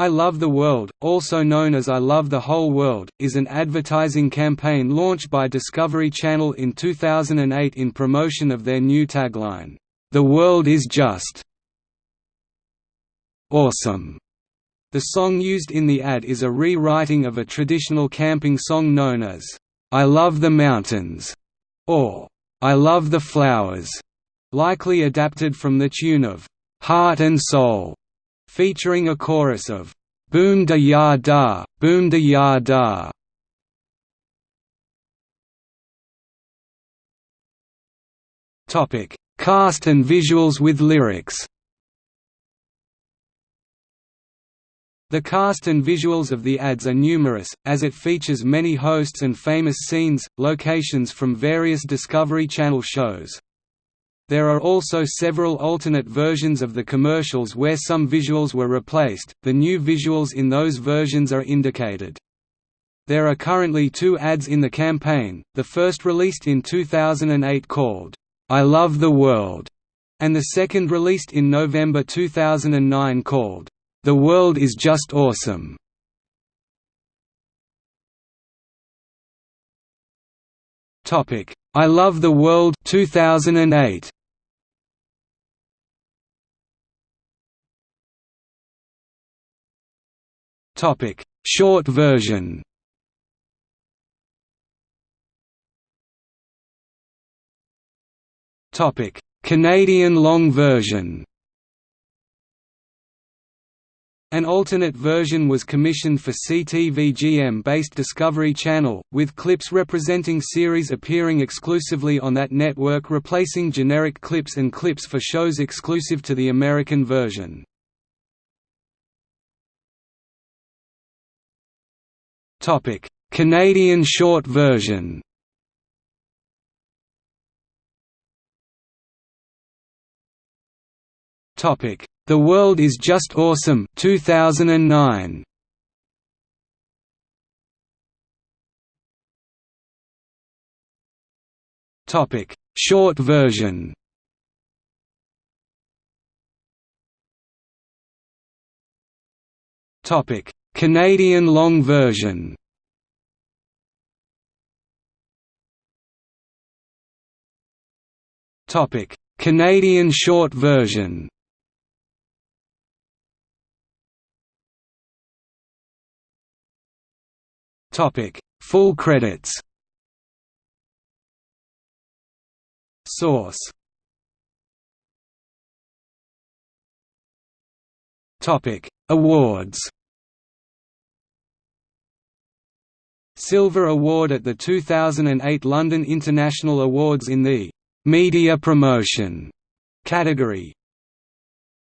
I Love the World, also known as I Love the Whole World, is an advertising campaign launched by Discovery Channel in 2008 in promotion of their new tagline, "'The World is Just Awesome'". The song used in the ad is a rewriting of a traditional camping song known as, "'I Love the Mountains' or "'I Love the Flowers'", likely adapted from the tune of "'Heart and Soul' featuring a chorus of "'Boom da ya da, boom da ya da'". Topic: Cast and visuals with lyrics. The cast and visuals of the ads are numerous, as it features many hosts and famous scenes, locations from various Discovery Channel shows. There are also several alternate versions of the commercials where some visuals were replaced, the new visuals in those versions are indicated. There are currently two ads in the campaign, the first released in 2008 called, "'I Love the World' and the second released in November 2009 called, "'The World is Just Awesome'". I Love the World 2008 Topic: Short version. Topic: Canadian long version. An alternate version was commissioned for CTV-GM-based Discovery Channel, with clips representing series appearing exclusively on that network replacing generic clips and clips for shows exclusive to the American version. Topic: Canadian short version. Topic: The World is Just Awesome 2009. Topic: Short version. Topic: Canadian long version Topic: Canadian short version. Topic: Full credits. Source. Topic: Awards. Silver Award at the 2008 London International Awards in the «Media Promotion» category